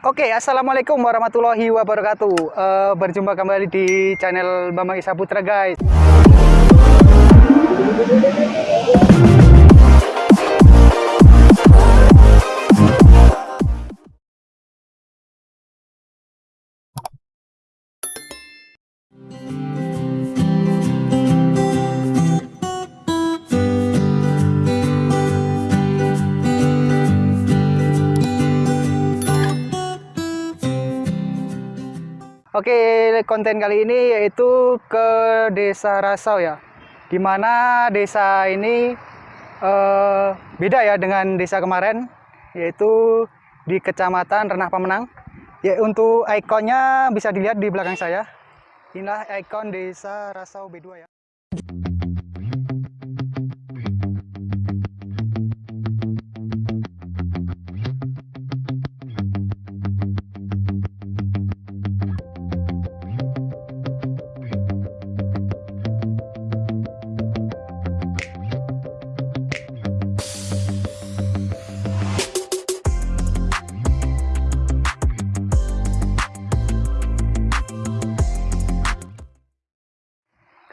Oke, assalamualaikum warahmatullahi wabarakatuh. Uh, berjumpa kembali di channel Bambang Isa Putra, guys. Oke, konten kali ini yaitu ke Desa Rasau ya. Di mana desa ini uh, beda ya dengan desa kemarin, yaitu di Kecamatan Renah Pemenang. Ya, untuk ikonnya bisa dilihat di belakang saya. Inilah ikon Desa Rasau B2 ya.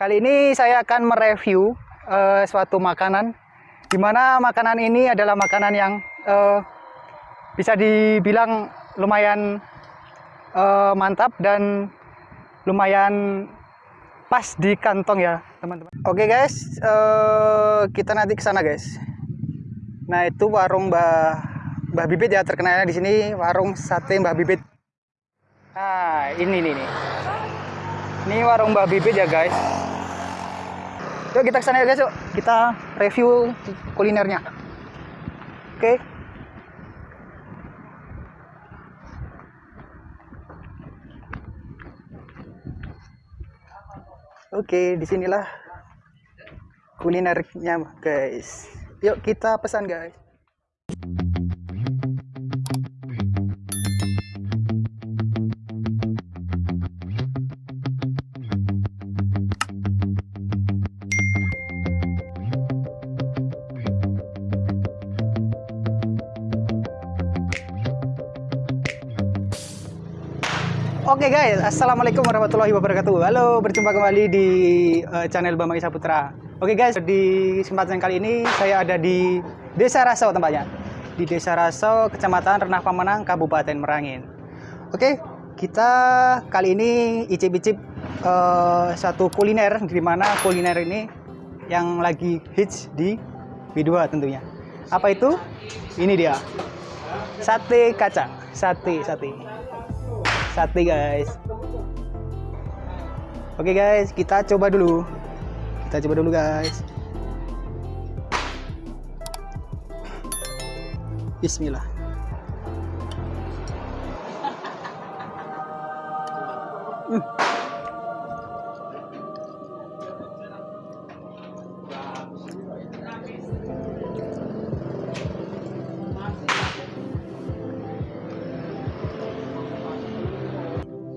Kali ini saya akan mereview uh, suatu makanan di mana makanan ini adalah makanan yang uh, bisa dibilang lumayan uh, mantap dan lumayan pas di kantong ya teman-teman. Oke okay guys, uh, kita nanti ke sana guys. Nah itu warung Mbah Mbah Bibit ya terkenalnya di sini warung sate Mbah Bibit. Nah ini nih nih. Ini warung Mbah Bibit ya guys. Yuk kita ke sana ya guys yuk. Kita review kulinernya. Oke. Okay. Oke, okay, di sinilah kulinernya guys. Yuk kita pesan guys. Oke okay guys, Assalamualaikum warahmatullahi wabarakatuh. Halo, berjumpa kembali di uh, channel Bambang Isa Putra. Oke okay guys, di kesempatan kali ini saya ada di Desa Rasau tempatnya. Di Desa Rasau, Kecamatan Renah Pamenang, Kabupaten Merangin. Oke, okay, kita kali ini icip-icip uh, satu kuliner. Di mana kuliner ini yang lagi hits di B2 tentunya. Apa itu? Ini dia. Sate kaca, sate, sate sate guys. Oke guys kita coba dulu. Kita coba dulu guys. Bismillah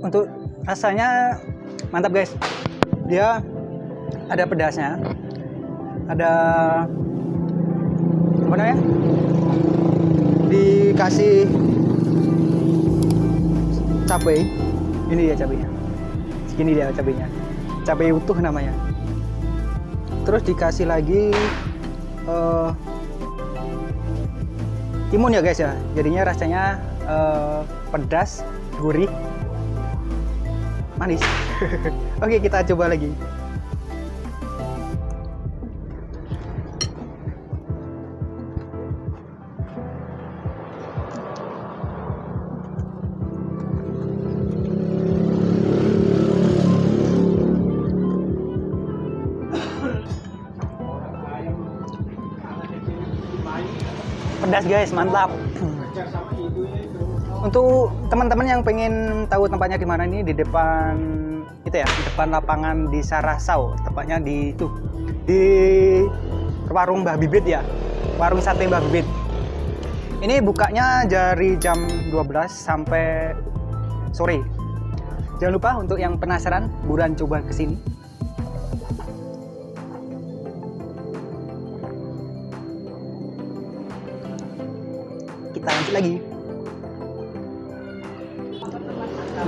untuk rasanya mantap guys. Dia ada pedasnya. Ada apa namanya? Dikasih cabai. Ini dia cabainya. Segini dia cabainya. Cabai utuh namanya. Terus dikasih lagi uh, timun ya guys ya. Jadinya rasanya uh, pedas gurih manis. Oke kita coba lagi. Pedas guys. Mantap untuk teman-teman yang pengen tahu tempatnya di mana ini di depan itu ya, di depan lapangan di Sarasau, tepatnya di itu di warung Mbah Bibit ya. Warung sate Mbah Bibit. Ini bukanya dari jam 12 sampai sore. Jangan lupa untuk yang penasaran, buruan coba ke sini.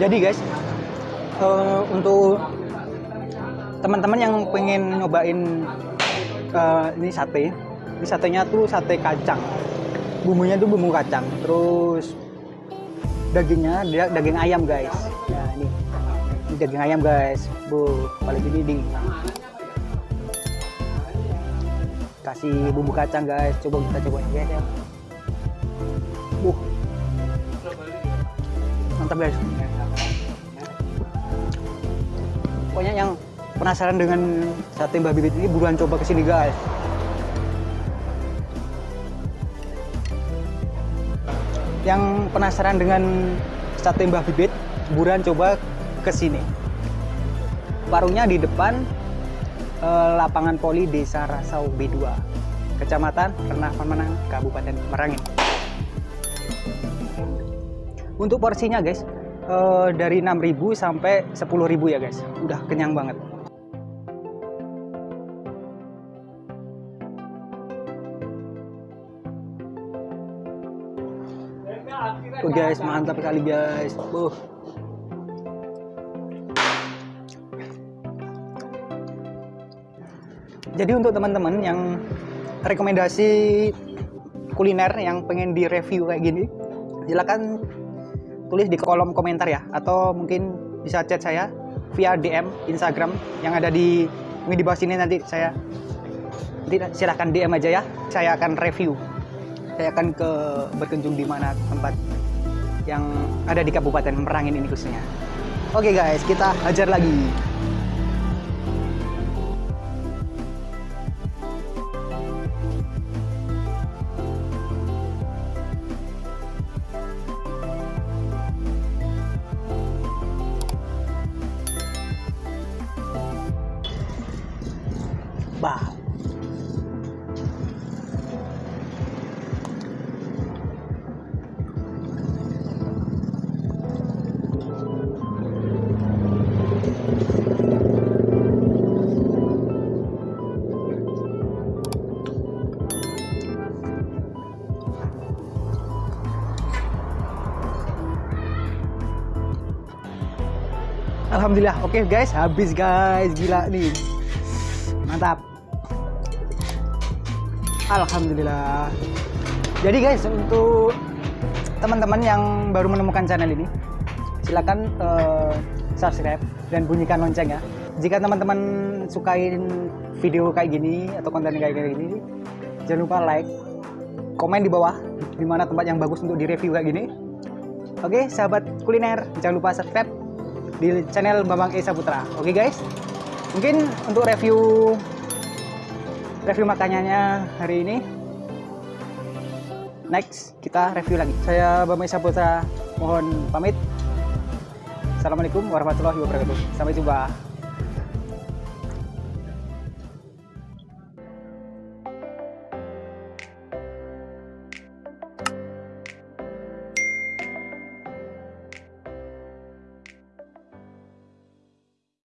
Jadi guys eh, untuk teman-teman yang pengen nyobain eh, ini sate ini satenya tuh sate kacang. Bumbunya tuh bumbu kacang terus dagingnya dia daging ayam guys. Ya ini. Ini daging ayam guys. Bu paling ini di kasih bumbu kacang guys. Coba kita guys ya. Uh mantap guys pokoknya yang penasaran dengan sate mbak bibit ini buruan coba ke sini guys. Yang penasaran dengan sate mbah bibit buruan coba ke sini warungnya di depan eh, lapangan poli desa Rasau B2 kecamatan Renah Pemenang Kabupaten Merangin. Untuk porsinya guys eh, dari 6.000 sampai 10.000 ya guys udah kenyang banget Tuh guys, mantap sekali guys. Buh. Jadi untuk teman-teman yang rekomendasi kuliner yang pengen di-review kayak gini, silakan tulis di kolom komentar ya. Atau mungkin bisa chat saya via DM Instagram yang ada di ini di bawah sini nanti saya nanti silahkan DM aja ya. Saya akan review. Saya akan ke berkunjung di mana tempat yang ada di Kabupaten Merangin ini khususnya. Oke guys kita hajar lagi Alhamdulillah, oke guys, habis guys, gila nih, mantap. Alhamdulillah. Jadi guys, untuk teman-teman yang baru menemukan channel ini, silakan eh, subscribe dan bunyikan lonceng ya. Jika teman-teman sukain video kayak gini atau konten kayak gini, jangan lupa like, komen di bawah di mana tempat yang bagus untuk direview kayak gini. Oke, sahabat kuliner, jangan lupa subscribe di channel Bambang Esa Putra. Oke guys, mungkin untuk review review makanannya hari ini next kita review lagi. Saya Bambang Esa Putra mohon pamit. Assalamualaikum warahmatullahi wabarakatuh. Sampai jumpa.